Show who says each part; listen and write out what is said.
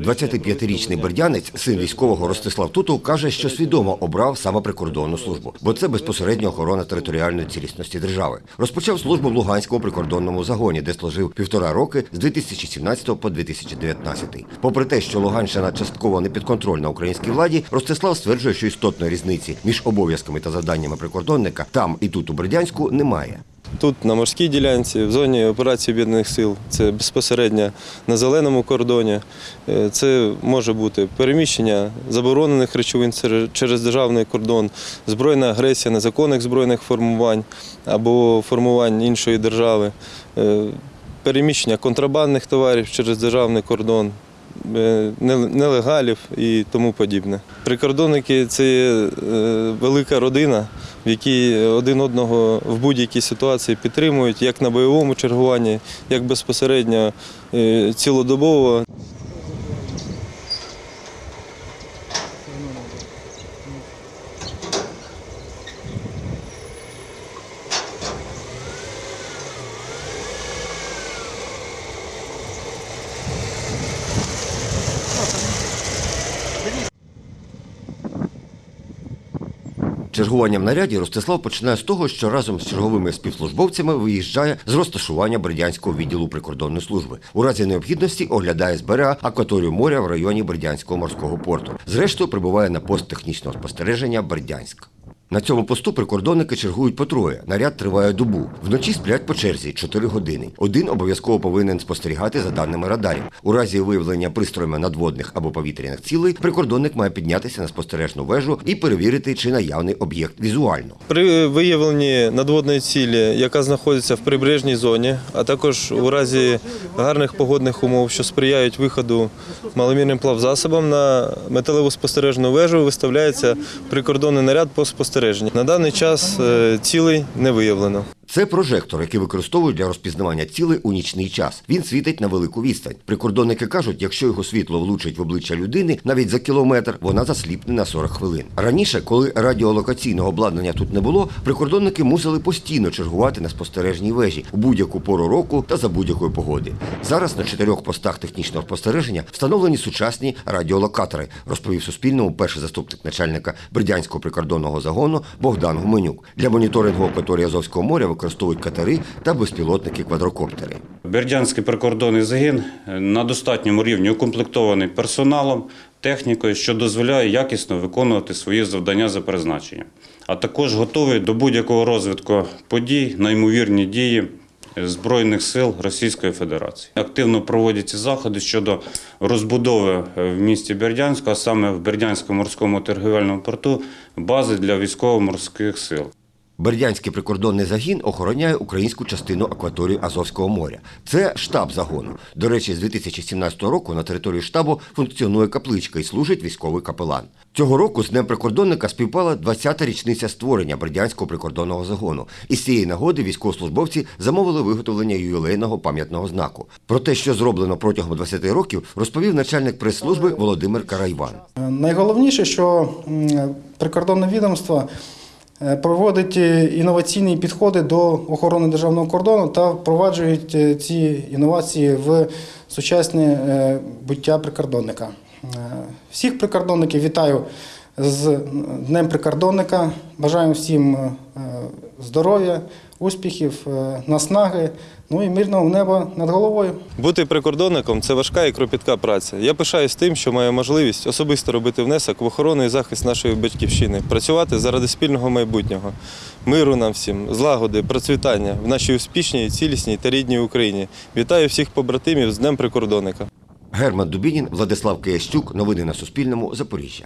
Speaker 1: 25-річний бердянець, син військового Ростислав Тутов, каже, що свідомо обрав саме прикордонну службу, бо це безпосередньо охорона територіальної цілісності держави. Розпочав службу в Луганському прикордонному загоні, де служив півтора роки з 2017 по 2019. Попри те, що Луганщина частково не підконтрольна українській владі, Ростислав стверджує, що істотної різниці між обов'язками та завданнями прикордонника там і тут у Бердянську немає.
Speaker 2: Тут на морській ділянці, в зоні операції об'єднаних сил, це безпосередньо на зеленому кордоні. Е, Це може бути переміщення заборонених речовин через- державний кордон, збройна агресія незаконних збройних формувань або формувань іншої держави, е, переміщення контрабандних товарів через державний кордон. е, Нелегалів і тому подібне. Прикордонники це велика родина, в якій один одного в будь-якій ситуації підтримують, як на бойовому чергуванні, як безпосередньо е, цілодобово.
Speaker 1: Чергування в наряді Ростислав починає з того, що разом з черговими співслужбовцями виїжджає з розташування Бердянського відділу прикордонної служби. У разі необхідності оглядає з берега акваторію моря в районі Бердянського морського порту. Зрештою прибуває на пост технічного спостереження Бердянськ. На цьому посту прикордонники чергують по троє. Наряд триває добу. Вночі сплять по черзі 4 години. Один обов'язково повинен спостерігати за даними радарів. У разі виявлення пристроями надводних або повітряних цілей прикордонник має піднятися на спостережну вежу і перевірити, чи наявний об'єкт візуально.
Speaker 2: При виявленні надводної цілі, яка знаходиться в прибережній зоні, а також у разі гарних погодних умов, що сприяють виходу маломірним плавзасобам на металеву спостережну вежу, виставляється прикордонний наряд по спостереженню. На даний час цілий не виявлено.
Speaker 1: Це прожектор, який використовують для розпізнавання цілей у нічний час. Він світить на велику відстань. Прикордонники кажуть, якщо його світло влучить в обличчя людини навіть за кілометр, вона засліпне на 40 хвилин. Раніше, коли радіолокаційного обладнання тут не було, прикордонники мусили постійно чергувати на спостережній вежі у будь-яку пору року та за будь-якої погоди. Зараз на чотирьох постах технічного спостереження встановлені сучасні радіолокатори, розповів Суспільному перший заступник начальника Бердянського прикордонного загону Богдан Гуменюк. Для моніторингу акваторії Азовського моря використовують катери та безпілотники-квадрокоптери.
Speaker 3: Бердянський прикордонний загін на достатньому рівні укомплектований персоналом, технікою, що дозволяє якісно виконувати свої завдання за призначенням, а також готовий до будь-якого розвитку подій на ймовірні дії Збройних сил Російської Федерації. Активно проводяться заходи щодо розбудови в місті Бердянську, а саме в Бердянському морському торгівельному порту, бази для військово-морських сил.
Speaker 1: Бердянський прикордонний загін охороняє українську частину акваторії Азовського моря. Це штаб загону. До речі, з 2017 року на території штабу функціонує капличка і служить військовий капелан. Цього року з Днем прикордонника співпала 20-та річниця створення Бердянського прикордонного загону. І з цієї нагоди військовослужбовці замовили виготовлення ювілейного пам'ятного знаку. Про те, що зроблено протягом 20 років, розповів начальник прес-служби Володимир Карайван.
Speaker 4: Найголовніше, що прикордонне відомство проводить е, інноваційні підходи до охорони державного кордону та впроваджують е, ці інновації в сучасне е, буття прикордонника. Е, Всіх прикордонників вітаю з Днем прикордонника. Бажаємо всім е, здоров'я, успіхів, е, наснаги, ну і мирного неба над головою.
Speaker 2: Бути прикордонником це важка і кропітка праця. Я пишаюсь тим, що маю можливість особисто робити внесок в охорону і захист нашої батьківщини, працювати заради спільного майбутнього, миру нам всім, злагоди, процвітання в нашій успішній, цілісній та рідній Україні. Вітаю всіх побратимів з Днем прикордонника.
Speaker 1: Герман Дубінін, Владислав Киящук. Новини на Суспільному. Запоріжжя.